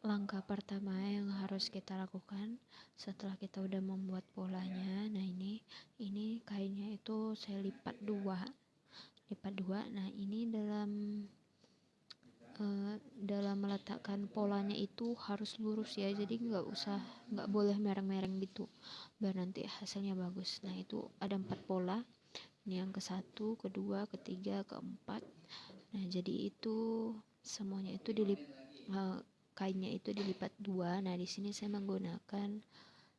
langkah pertama yang harus kita lakukan setelah kita udah membuat polanya nah ini ini kainnya itu saya lipat dua lipat dua nah ini dalam uh, dalam meletakkan polanya itu harus lurus ya jadi nggak usah nggak boleh mereng-mereng gitu biar nanti hasilnya bagus. Nah itu ada empat pola ini yang ke satu kedua ketiga keempat nah jadi itu semuanya itu dilip uh, kainnya itu dilipat dua. Nah di sini saya menggunakan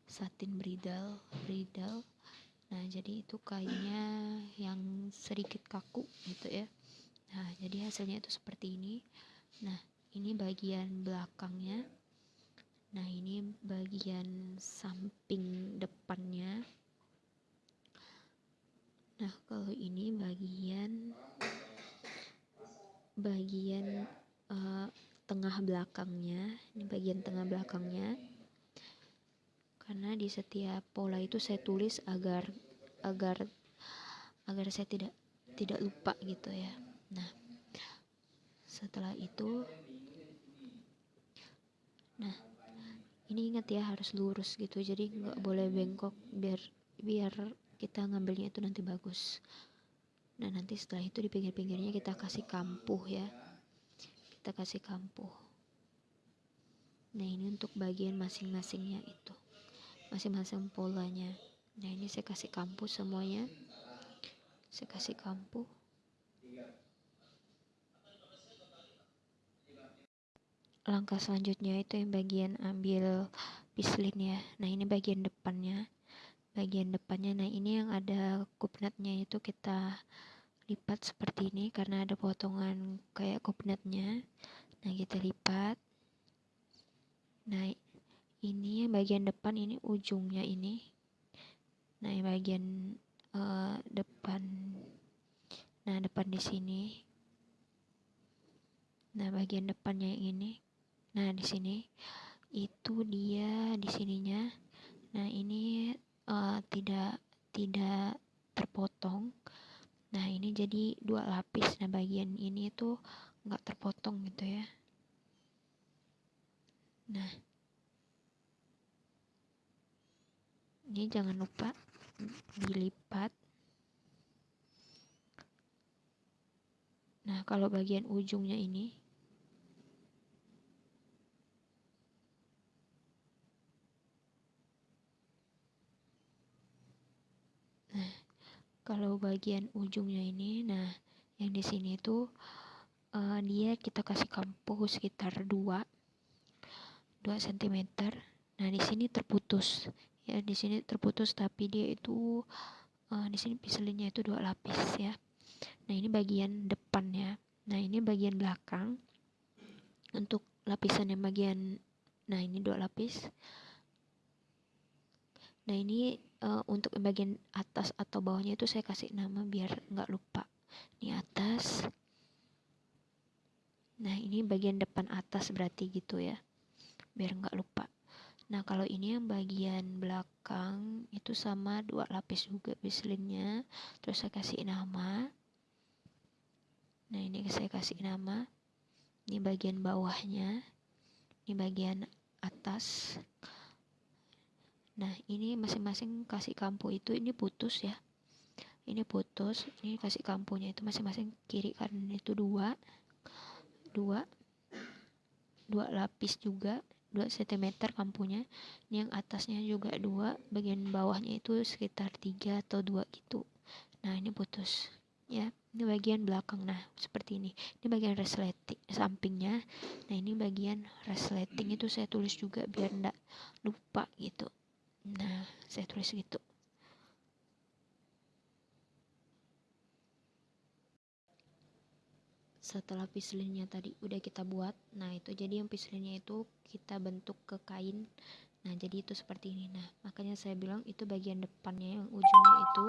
satin bridal bridal. Nah jadi itu kainnya yang sedikit kaku gitu ya. Nah jadi hasilnya itu seperti ini. Nah ini bagian belakangnya. Nah ini bagian samping depannya. Nah kalau ini bagian bagian uh, tengah belakangnya ini bagian tengah belakangnya. Karena di setiap pola itu saya tulis agar agar agar saya tidak tidak lupa gitu ya. Nah setelah itu nah ini ingat ya harus lurus gitu. Jadi nggak boleh bengkok biar biar kita ngambilnya itu nanti bagus. Nah nanti setelah itu di pinggir-pinggirnya kita kasih kampuh ya kita kasih kampuh. Nah ini untuk bagian masing-masingnya itu. Masing-masing polanya. Nah ini saya kasih kampuh semuanya. Saya kasih kampuh. Langkah selanjutnya itu yang bagian ambil pislin ya. Nah ini bagian depannya. Bagian depannya. Nah ini yang ada kupnatnya itu kita lipat seperti ini karena ada potongan kayak kopnetnya nah kita lipat. Nah ini bagian depan ini ujungnya ini. Nah yang bagian uh, depan. Nah depan di sini. Nah bagian depannya yang ini. Nah di sini. Itu dia di sininya. Nah ini uh, tidak tidak terpotong nah ini jadi dua lapis. Nah bagian ini tuh nggak terpotong gitu ya. Nah. Ini jangan lupa dilipat. Nah kalau bagian ujungnya ini kalau bagian ujungnya ini nah yang di sini tuh uh, dia kita kasih kampuh sekitar 2 2 cm nah di sini terputus. Ya di sini terputus tapi dia itu uh, di sini piselinnya itu dua lapis ya. Nah ini bagian depannya. Nah ini bagian belakang. Untuk lapisan yang bagian nah ini dua lapis nah ini uh, untuk bagian atas atau bawahnya itu saya kasih nama biar nggak lupa. Ini atas. Nah ini bagian depan atas berarti gitu ya biar nggak lupa. Nah kalau ini yang bagian belakang itu sama dua lapis juga bislinnya. Terus saya kasih nama. Nah ini saya kasih nama. Ini bagian bawahnya. Ini bagian atas nah ini masing-masing kasih kampu itu ini putus ya. Ini putus ini kasih kampunya itu masing-masing kiri kanan itu dua dua dua lapis juga 2 cm kampunya. Ini yang atasnya juga dua bagian bawahnya itu sekitar tiga atau dua gitu. Nah ini putus ya. Ini bagian belakang nah seperti ini. Ini bagian resleting sampingnya. Nah ini bagian resleting itu saya tulis juga biar enggak lupa gitu Nah, saya tulis gitu. Setelah pislinnya tadi udah kita buat, nah itu jadi yang pislinnya itu kita bentuk ke kain. Nah, jadi itu seperti ini. Nah, makanya saya bilang itu bagian depannya yang ujungnya itu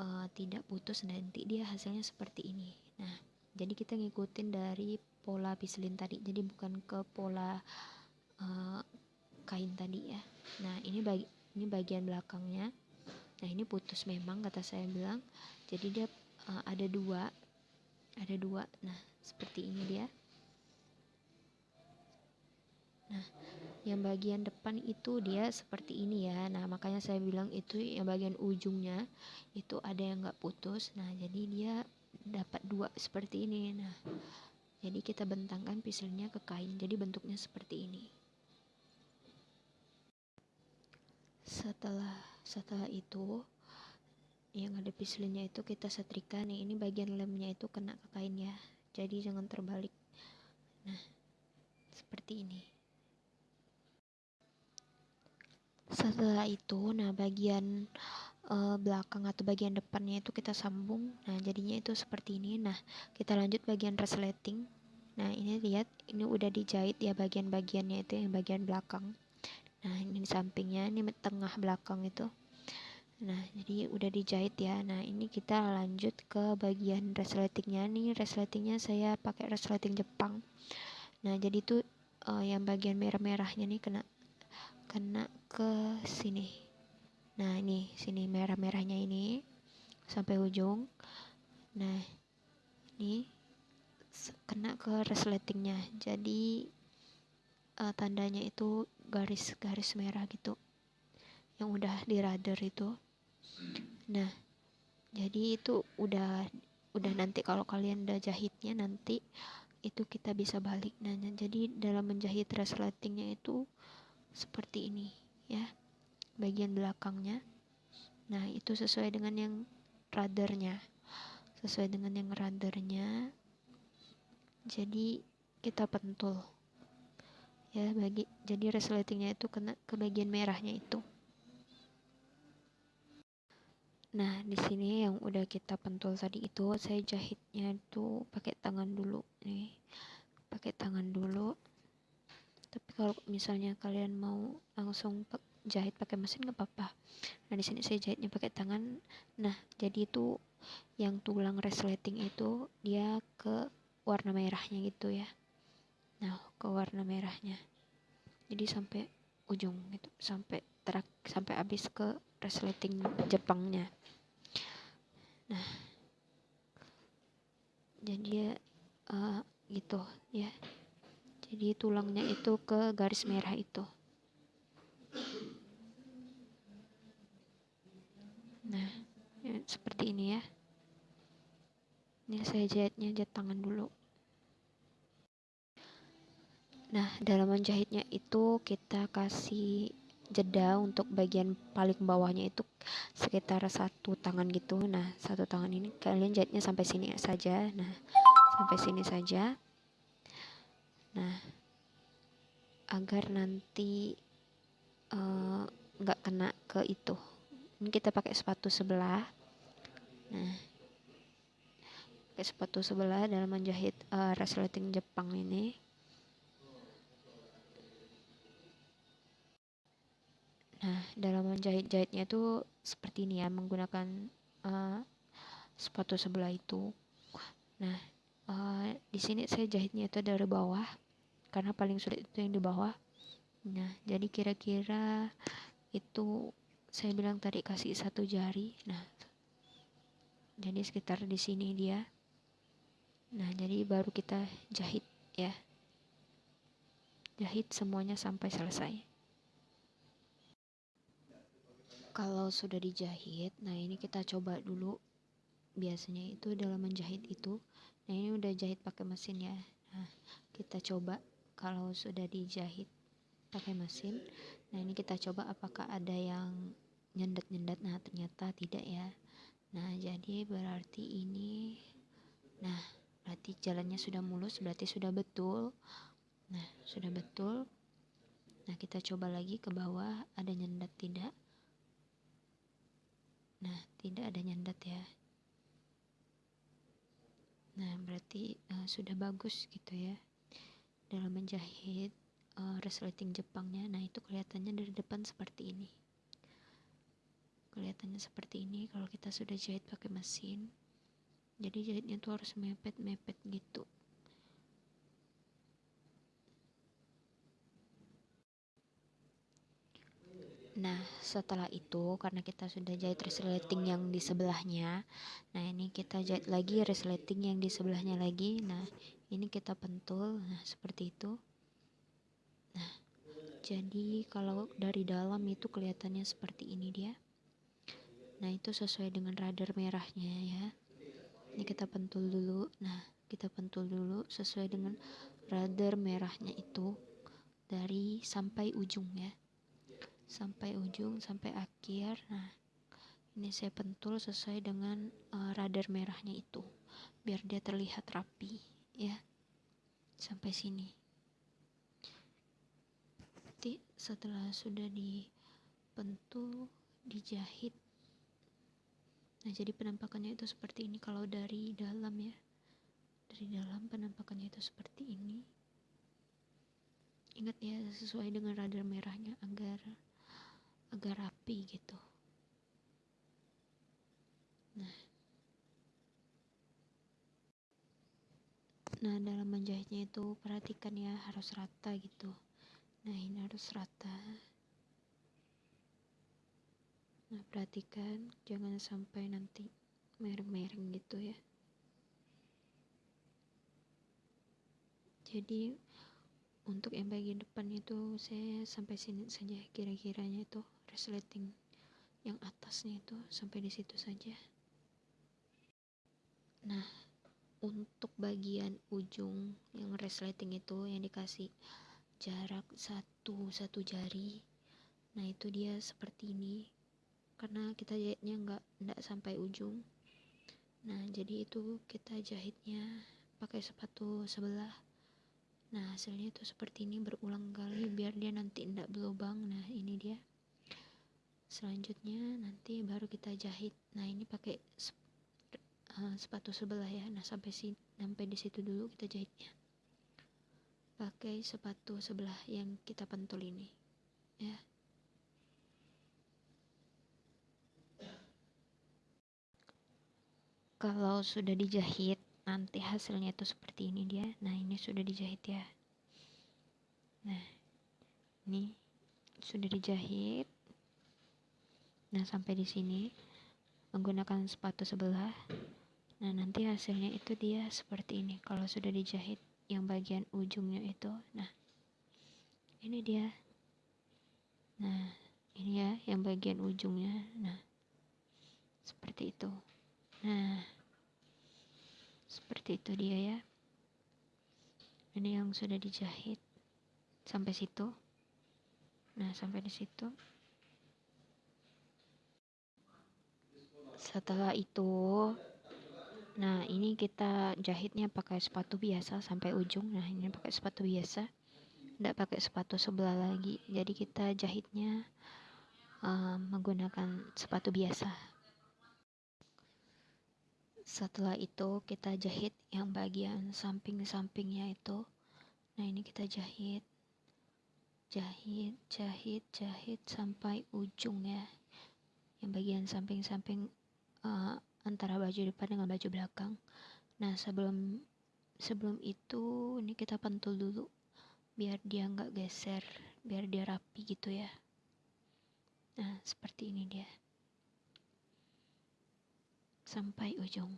uh, tidak putus nanti dia hasilnya seperti ini. Nah, jadi kita ngikutin dari pola pislin tadi. Jadi bukan ke pola uh, kain tadi ya. Nah ini bagi ini bagian belakangnya. Nah ini putus memang kata saya bilang. Jadi dia uh, ada dua ada dua. Nah seperti ini dia. Nah yang bagian depan itu dia seperti ini ya. Nah makanya saya bilang itu yang bagian ujungnya itu ada yang nggak putus. Nah jadi dia dapat dua seperti ini. Nah jadi kita bentangkan pisilnya ke kain. Jadi bentuknya seperti ini setelah setelah itu yang ada pislinnya itu kita setrika nih. Ini bagian lemnya itu kena ke kain ya jadi jangan terbalik. Nah seperti ini. Setelah itu nah bagian uh, belakang atau bagian depannya itu kita sambung. Nah jadinya itu seperti ini. Nah kita lanjut bagian resleting. Nah ini lihat ini udah dijahit ya bagian-bagiannya itu yang bagian belakang nah ini di sampingnya ini tengah belakang itu. Nah jadi udah dijahit ya. Nah ini kita lanjut ke bagian resletingnya nih resletingnya saya pakai resleting Jepang. Nah jadi tuh uh, yang bagian merah-merahnya nih kena kena ke sini. Nah ini sini merah-merahnya ini sampai ujung. Nah ini kena ke resletingnya jadi uh, tandanya itu garis-garis merah gitu. Yang udah di radar itu. Nah jadi itu udah udah nanti kalau kalian udah jahitnya nanti itu kita bisa balik. Nah jadi dalam menjahit resletingnya itu seperti ini ya. Bagian belakangnya. Nah itu sesuai dengan yang radarnya sesuai dengan yang radarnya jadi kita pentul ya bagi jadi resletingnya itu kena ke bagian merahnya itu. Nah di sini yang udah kita pentul tadi itu saya jahitnya itu pakai tangan dulu nih. Pakai tangan dulu. Tapi kalau misalnya kalian mau langsung jahit pakai mesin nggak apa-apa. Nah di sini saya jahitnya pakai tangan. Nah jadi itu yang tulang resleting itu dia ke warna merahnya gitu ya nah ke warna merahnya. Jadi sampai ujung gitu sampai terak sampai habis ke resleting Jepangnya. Nah jadi ya uh, gitu ya. Jadi tulangnya itu ke garis merah itu. Nah ya, seperti ini ya. Ini saya jahitnya jahit tangan dulu Nah, dalam menjahitnya itu kita kasih jeda untuk bagian paling bawahnya itu sekitar satu tangan gitu. Nah, satu tangan ini kalian jahitnya sampai sini saja. Nah, sampai sini saja. Nah, agar nanti eh, nggak uh, kena ke itu. Ini kita pakai sepatu sebelah. Nah, pakai sepatu sebelah dalam menjahit uh, resleting Jepang ini. Nah, dalam menjahit-jahitnya itu seperti ini ya, menggunakan uh, sepatu sebelah itu. Nah, uh, di sini saya jahitnya itu dari bawah, karena paling sulit itu yang di bawah. Nah, jadi kira-kira itu saya bilang tadi kasih satu jari. Nah, jadi sekitar di sini dia. Nah, jadi baru kita jahit ya. Jahit semuanya sampai selesai kalau sudah dijahit nah ini kita coba dulu. Biasanya itu dalam menjahit itu nah ini udah jahit pakai mesin ya. Nah kita coba kalau sudah dijahit pakai mesin nah ini kita coba apakah ada yang nyendat-nyendat. Nah ternyata tidak ya. Nah jadi berarti ini nah berarti jalannya sudah mulus berarti sudah betul. Nah sudah betul. Nah kita coba lagi ke bawah ada nyendat tidak Nah, tidak ada nyandat ya. Nah, berarti uh, sudah bagus gitu ya. Dalam menjahit uh, resleting Jepangnya. Nah, itu kelihatannya dari depan seperti ini. Kelihatannya seperti ini kalau kita sudah jahit pakai mesin. Jadi jahitnya tuh harus mepet-mepet gitu. Nah, setelah itu karena kita sudah jahit resleting yang di sebelahnya, nah ini kita jahit lagi resleting yang di sebelahnya lagi. Nah, ini kita pentul. Nah, seperti itu. Nah, jadi kalau dari dalam itu kelihatannya seperti ini dia nah itu sesuai dengan radar merahnya ya ini kita pentul dulu nah kita pentul dulu sesuai dengan radar merahnya itu dari sampai ujung ya sampai ujung sampai akhir. Nah ini saya pentul sesuai dengan uh, radar merahnya itu biar dia terlihat rapi ya. Sampai sini. Nanti setelah sudah dipentul dijahit. Nah jadi penampakannya itu seperti ini. Kalau dari dalam ya. Dari dalam penampakannya itu seperti ini. Ingat ya sesuai dengan radar merahnya agar agar rapi gitu. Nah. Nah dalam menjahitnya itu perhatikan ya harus rata gitu. Nah ini harus rata. Nah perhatikan jangan sampai nanti mereng-mereng gitu ya. Jadi untuk yang bagian depan itu saya sampai sini saja kira-kiranya itu resleting yang atasnya itu sampai di situ saja. Nah untuk bagian ujung yang resleting itu yang dikasih jarak satu satu jari nah itu dia seperti ini. Karena kita jahitnya nggak nggak sampai ujung. Nah jadi itu kita jahitnya pakai sepatu sebelah nah hasilnya itu seperti ini berulang kali biar dia nanti ndak berlubang. Nah ini dia. Selanjutnya nanti baru kita jahit. Nah ini pakai uh, sepatu sebelah ya. Nah sampai si sampai di situ dulu kita jahitnya. Pakai sepatu sebelah yang kita pentul ini ya. Kalau sudah dijahit nanti hasilnya itu seperti ini dia. Nah ini sudah dijahit ya. Nah ini sudah dijahit. Nah sampai di sini. Menggunakan sepatu sebelah. Nah nanti hasilnya itu dia seperti ini. Kalau sudah dijahit yang bagian ujungnya itu. Nah ini dia. Nah ini ya yang bagian ujungnya. Nah seperti itu. Nah seperti itu dia ya ini yang sudah dijahit sampai situ nah sampai di situ setelah itu Nah, ini kita jahitnya pakai sepatu biasa sampai ujung. Nah, ini pakai sepatu biasa. Tidak pakai sepatu sebelah lagi. Jadi kita jahitnya uh, menggunakan sepatu biasa. Setelah itu kita jahit yang bagian samping-sampingnya itu. Nah, ini kita jahit. Jahit, jahit, jahit sampai ujung ya. Yang bagian samping-samping uh, antara baju depan dengan baju belakang. Nah sebelum sebelum itu ini kita pentul dulu biar dia nggak geser, biar dia rapi gitu ya. Nah seperti ini dia sampai ujung.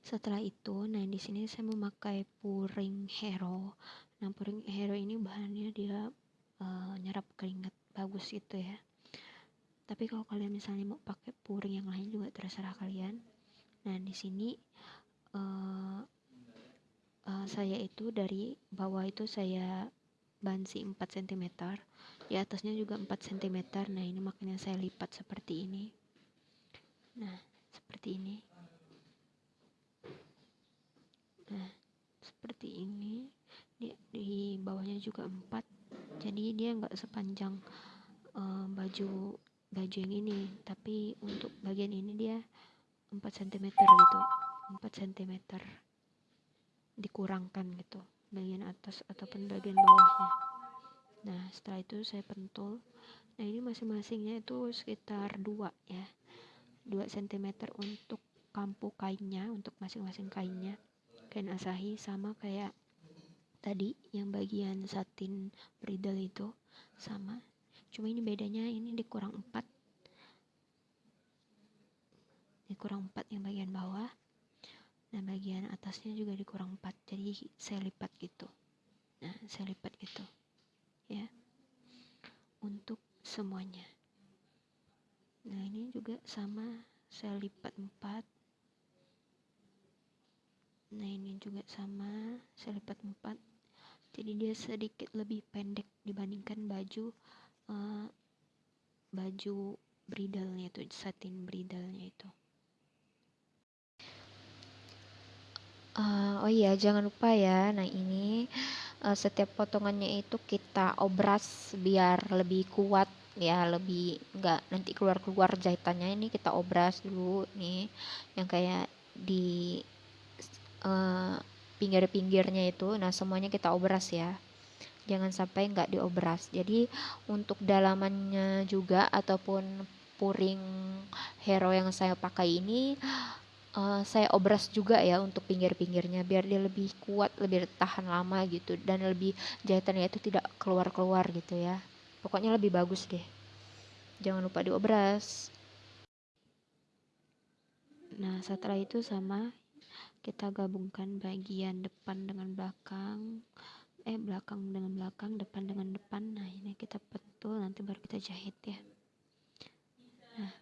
Setelah itu, nah di sini saya memakai puring hero. Nah puring hero ini bahannya dia uh, nyerap keringat bagus gitu ya tapi kalau kalian misalnya mau pakai puring yang lain juga terserah kalian nah di sini uh, uh, saya itu dari bawah itu saya bansi 4 cm di atasnya juga 4 cm nah ini makanya saya lipat seperti ini. Nah seperti ini. Nah seperti ini. Di, di bawahnya juga 4 jadi dia nggak sepanjang uh, baju baju yang ini. Tapi untuk bagian ini dia 4 cm gitu. 4 cm dikurangkan gitu bagian atas ataupun bagian bawahnya. Nah setelah itu saya pentul. Nah ini masing-masingnya itu sekitar 2 ya. 2 cm untuk kampu kainnya untuk masing-masing kainnya. Kain asahi sama kayak tadi yang bagian satin bridal itu sama. Cuma ini bedanya ini dikurang 4 dikurang 4 yang bagian bawah dan bagian atasnya juga dikurang 4 jadi saya lipat gitu. Saya lipat gitu ya. Untuk semuanya. Nah ini juga sama saya lipat 4 nah ini juga sama saya lipat 4 jadi dia sedikit lebih pendek dibandingkan baju uh, baju bridalnya itu satin bridalnya itu uh, oh iya jangan lupa ya. Nah ini uh, setiap potongannya itu kita obras biar lebih kuat ya lebih nggak nanti keluar keluar jahitannya. Ini kita obras dulu nih yang kayak di uh, pinggir-pinggirnya itu. Nah semuanya kita obras ya. Jangan sampai nggak diobras. Jadi untuk dalamannya juga ataupun puring hero yang saya pakai ini uh, saya obras juga ya untuk pinggir-pinggirnya biar dia lebih kuat lebih tahan lama gitu dan lebih jahitannya itu tidak keluar-keluar gitu ya. Pokoknya lebih bagus deh. Jangan lupa diobras. Nah setelah itu sama kita gabungkan bagian depan dengan belakang eh belakang dengan belakang depan dengan depan. Nah ini kita pentul nanti baru kita jahit ya. Nah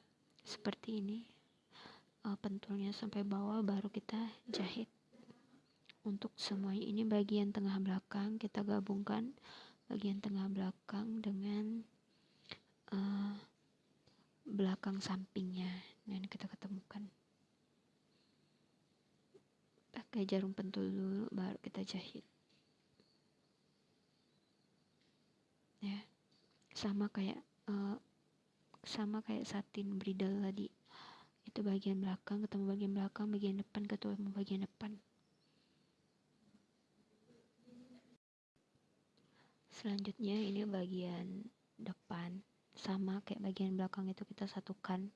seperti ini uh, pentulnya sampai bawah baru kita jahit. Untuk semuanya ini bagian tengah belakang kita gabungkan bagian tengah belakang dengan uh, belakang sampingnya dan kita ketemukan. Pakai jarum pentul dulu baru kita jahit. Ya sama kayak uh, sama kayak satin bridal tadi itu bagian belakang ketemu bagian belakang bagian depan ketemu bagian depan. Selanjutnya ini bagian depan. Sama kayak bagian belakang itu kita satukan.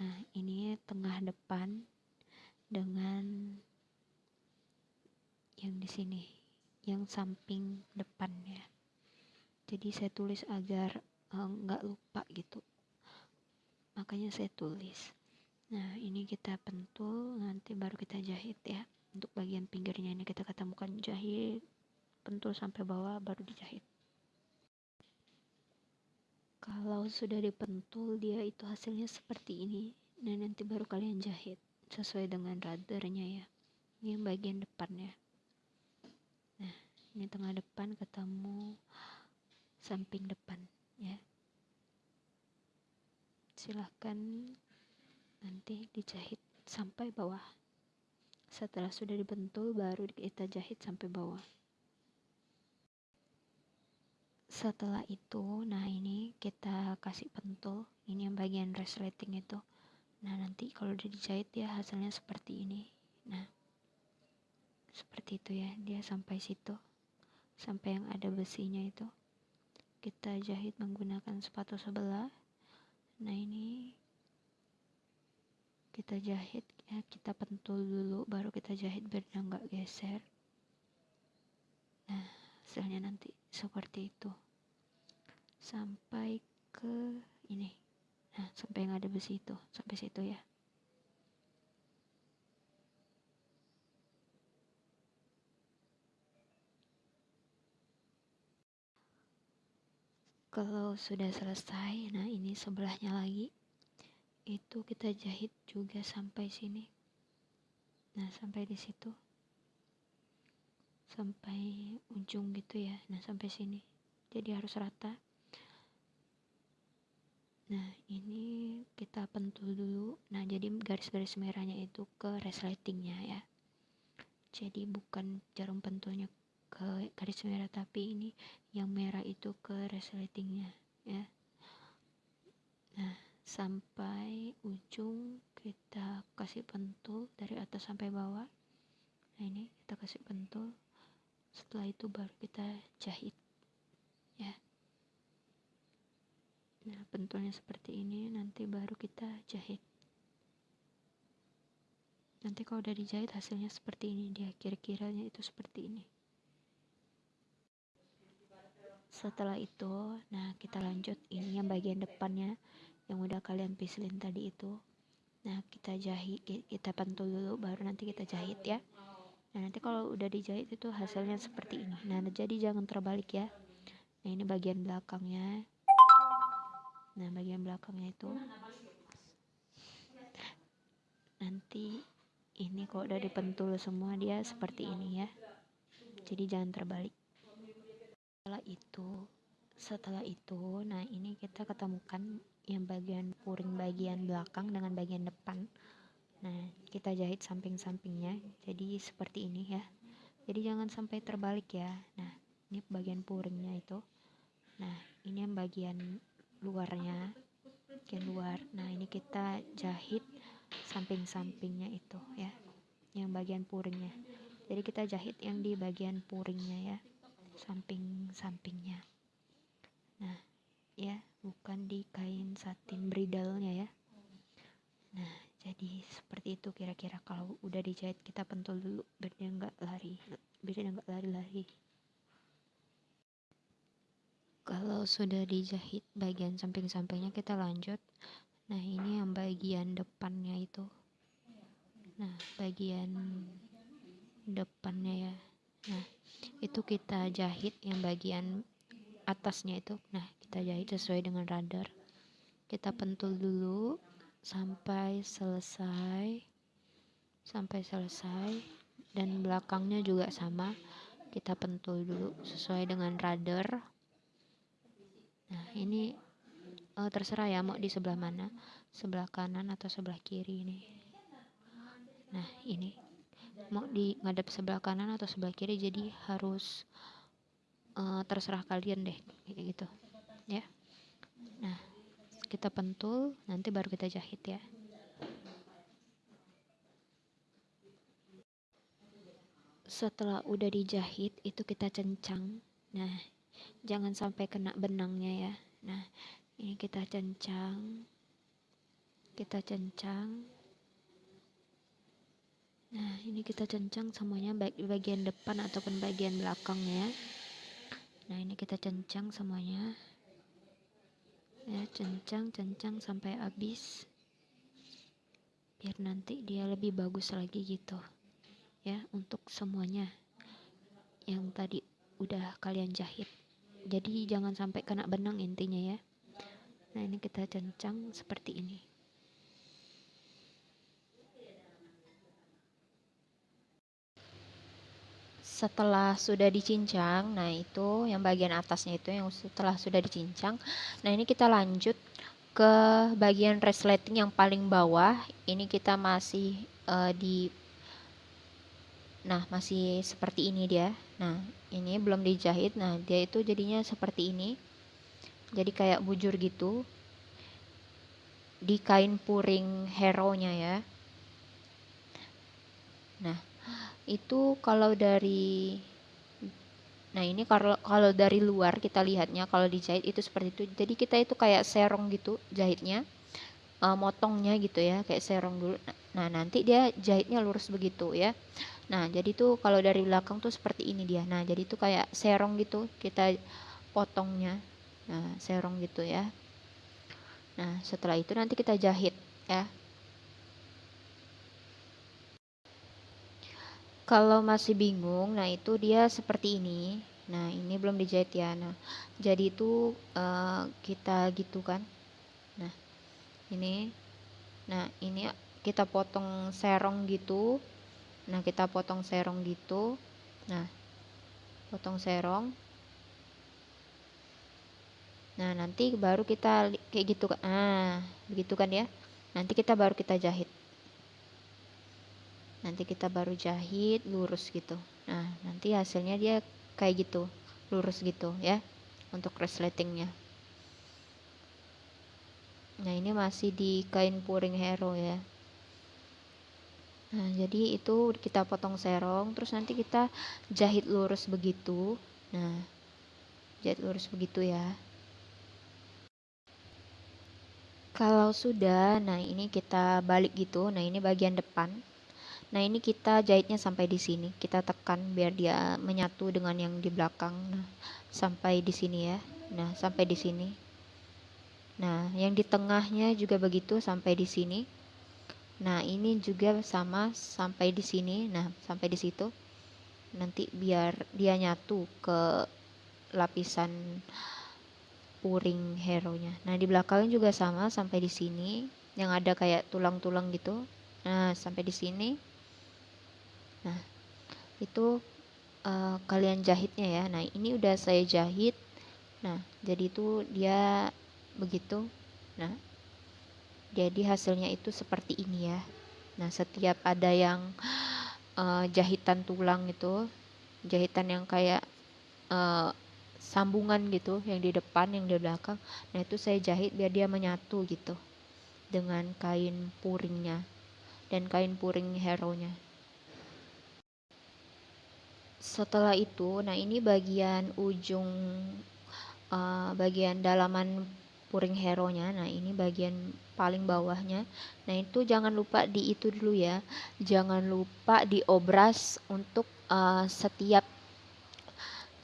Nah ini tengah depan dengan yang di sini yang samping depan ya jadi saya tulis agar eh, nggak uh, lupa gitu makanya saya tulis. Nah ini kita pentul nanti baru kita jahit ya. Untuk bagian pinggirnya ini kita ketemukan jahit pentul sampai bawah baru dijahit. Kalau sudah dipentul dia itu hasilnya seperti ini. Nah nanti baru kalian jahit sesuai dengan radarnya ya. Ini bagian depannya. Nah ini tengah depan ketemu samping depan ya silahkan nanti dijahit sampai bawah. Setelah sudah dibentul baru kita jahit sampai bawah. Setelah itu nah ini kita kasih pentul. Ini yang bagian resleting itu. Nah nanti kalau udah dijahit ya hasilnya seperti ini. Nah seperti itu ya. Dia sampai situ. Sampai yang ada besinya itu. Kita jahit menggunakan sepatu sebelah nah ini kita jahit ya kita pentul dulu baru kita jahit biar nggak geser. Nah hasilnya nanti seperti itu. Sampai ke ini. Nah sampai yang ada besi itu sampai situ ya kalau sudah selesai nah ini sebelahnya lagi itu kita jahit juga sampai sini. Nah sampai di situ. Sampai ujung gitu ya. Nah sampai sini. Jadi harus rata. Nah, ini kita pentul dulu. Nah, jadi garis-garis merahnya itu ke resletingnya ya. Jadi bukan jarum pentulnya ke garis merah tapi ini yang merah itu ke resletingnya ya. Nah, sampai ujung kita kasih pentul dari atas sampai bawah. Nah, ini kita kasih pentul. Setelah itu baru kita jahit. Ya. Nah, pentulnya seperti ini, nanti baru kita jahit. Nanti kalau udah dijahit hasilnya seperti ini, dia kira-kiranya itu seperti ini. Setelah itu, nah kita lanjut. Ini yang bagian depannya yang udah kalian pislin tadi itu. Nah, kita jahit, kita pentul dulu baru nanti kita jahit ya. nah nanti kalau udah dijahit itu hasilnya seperti ini. Nah jadi jangan terbalik ya. Nah ini bagian belakangnya. Nah bagian belakangnya itu. Nanti ini kalau udah dipentul semua dia seperti ini ya. Jadi jangan terbalik setelah itu setelah itu nah ini kita ketemukan yang bagian puring bagian belakang dengan bagian depan. Nah kita jahit samping-sampingnya. Jadi seperti ini ya. Jadi jangan sampai terbalik ya. Nah ini bagian puringnya itu. Nah ini yang bagian luarnya. Bagian luar. Nah ini kita jahit samping-sampingnya itu ya. Yang bagian puringnya. Jadi kita jahit yang di bagian puringnya ya samping-sampingnya nah ya bukan di kain satin bridalnya ya. Nah jadi seperti itu kira-kira. Kalau udah dijahit kita pentul dulu biar dia nggak lari. Biar dia nggak lari-lari. Kalau sudah dijahit bagian samping-sampingnya kita lanjut. Nah ini yang bagian depannya itu. Nah bagian depannya ya nah itu kita jahit yang bagian atasnya itu. Nah kita jahit sesuai dengan radar. Kita pentul dulu sampai selesai sampai selesai. Dan belakangnya juga sama. Kita pentul dulu sesuai dengan radar. Nah ini uh, terserah ya mau di sebelah mana. Sebelah kanan atau sebelah kiri ini. Nah ini mau di ngadep sebelah kanan atau sebelah kiri jadi harus uh, terserah kalian deh kayak gitu ya. Nah kita pentul nanti baru kita jahit ya. Setelah udah dijahit itu kita cencang. Nah jangan sampai kena benangnya ya. Nah ini kita cencang kita cencang nah ini kita cencang semuanya baik di bagian depan ataupun bagian belakangnya ya. Nah ini kita cencang semuanya. Ya cencang cencang sampai habis. Biar nanti dia lebih bagus lagi gitu. Ya untuk semuanya. Yang tadi udah kalian jahit. Jadi jangan sampai kena benang intinya ya. Nah ini kita cencang seperti ini setelah sudah dicincang nah itu yang bagian atasnya itu yang setelah sudah dicincang. Nah ini kita lanjut ke bagian resleting yang paling bawah. Ini kita masih uh, di nah masih seperti ini dia. Nah ini belum dijahit. Nah dia itu jadinya seperti ini. Jadi kayak bujur gitu. Di kain puring hero nya ya. Nah itu kalau dari nah ini kalau kalau dari luar kita lihatnya kalau dijahit itu seperti itu. Jadi kita itu kayak serong gitu jahitnya uh, motongnya gitu ya kayak serong dulu. Nah nanti dia jahitnya lurus begitu ya. Nah jadi tuh kalau dari belakang tuh seperti ini dia. Nah jadi tuh kayak serong gitu kita potongnya. Nah serong gitu ya. Nah setelah itu nanti kita jahit ya Kalau masih bingung, nah itu dia seperti ini. Nah, ini belum dijahit ya. Nah, jadi itu uh, kita gitu kan. Nah, ini. Nah, ini kita potong serong gitu. Nah, kita potong serong gitu. Nah, potong serong. Nah, nanti baru kita kayak gitu kan. Ah, begitu kan ya. Nanti kita baru kita jahit nanti kita baru jahit lurus gitu. Nah nanti hasilnya dia kayak gitu lurus gitu ya untuk resletingnya. Nah ini masih di kain puring hero ya. Nah jadi itu kita potong serong terus nanti kita jahit lurus begitu. Nah jahit lurus begitu ya. Kalau sudah nah ini kita balik gitu. Nah ini bagian depan Nah, ini kita jahitnya sampai di sini. Kita tekan biar dia menyatu dengan yang di belakang. Nah, sampai di sini ya. Nah, sampai di sini. Nah, yang di tengahnya juga begitu sampai di sini. nah ini juga sama sampai di sini nah sampai di situ nanti biar dia nyatu ke lapisan puring hero nya nah di belakang juga sama sampai di sini yang ada kayak tulang-tulang gitu nah sampai di sini nah itu uh, kalian jahitnya ya. Nah ini udah saya jahit. Nah jadi itu dia begitu. Nah jadi hasilnya itu seperti ini ya. Nah setiap ada yang uh, jahitan tulang itu jahitan yang kayak uh, sambungan gitu yang di depan yang di belakang nah itu saya jahit biar dia menyatu gitu dengan kain puringnya dan kain puring hero nya setelah itu nah ini bagian ujung uh, bagian dalaman puring hero nya nah ini bagian paling bawahnya. Nah itu jangan lupa di itu dulu ya jangan lupa diobras untuk uh, setiap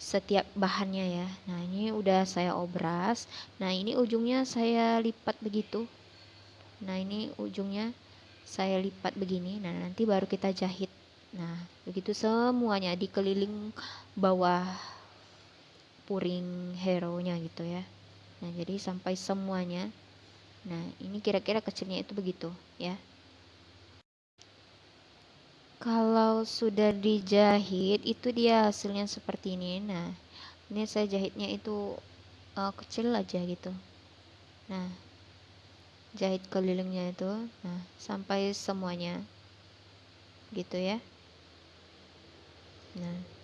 setiap bahannya ya. Nah ini udah saya obras nah ini ujungnya saya lipat begitu. Nah ini ujungnya saya lipat begini nah nanti baru kita jahit nah begitu semuanya dikeliling bawah puring hero nya gitu ya. Nah jadi sampai semuanya. Nah ini kira-kira kecilnya itu begitu ya. Kalau sudah dijahit itu dia hasilnya seperti ini. Nah ini saya jahitnya itu uh, kecil aja gitu. Nah jahit kelilingnya itu nah sampai semuanya gitu ya nah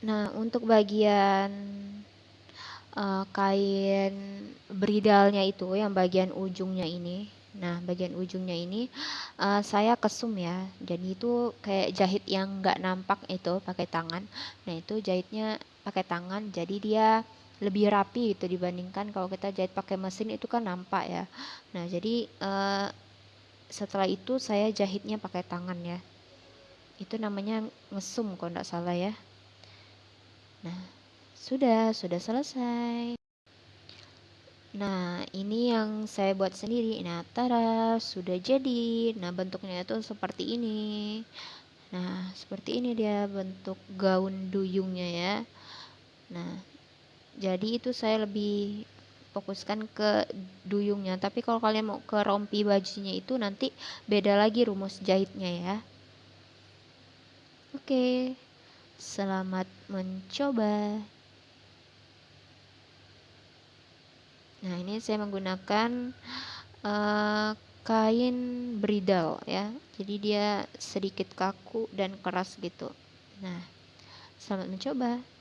Nah, untuk bagian uh, kain bridalnya itu yang bagian ujungnya ini. Nah, bagian ujungnya ini uh, saya kesum ya. Jadi itu kayak jahit yang nggak nampak itu pakai tangan. Nah, itu jahitnya pakai tangan. Jadi dia lebih rapi itu dibandingkan kalau kita jahit pakai mesin itu kan nampak ya. Nah, jadi uh, setelah itu saya jahitnya pakai tangan ya. Itu namanya ngesum kalau nggak salah ya. Nah, sudah, sudah selesai. Nah, ini yang saya buat sendiri. Nah, tara, sudah jadi. Nah, bentuknya itu seperti ini. Nah, seperti ini dia bentuk gaun duyungnya ya. Nah, jadi itu saya lebih fokuskan ke duyungnya. Tapi kalau kalian mau ke rompi bajunya itu nanti beda lagi rumus jahitnya ya. Oke. Selamat mencoba. Nah, ini saya menggunakan uh, kain bridal ya. Jadi dia sedikit kaku dan keras gitu. Nah, selamat mencoba.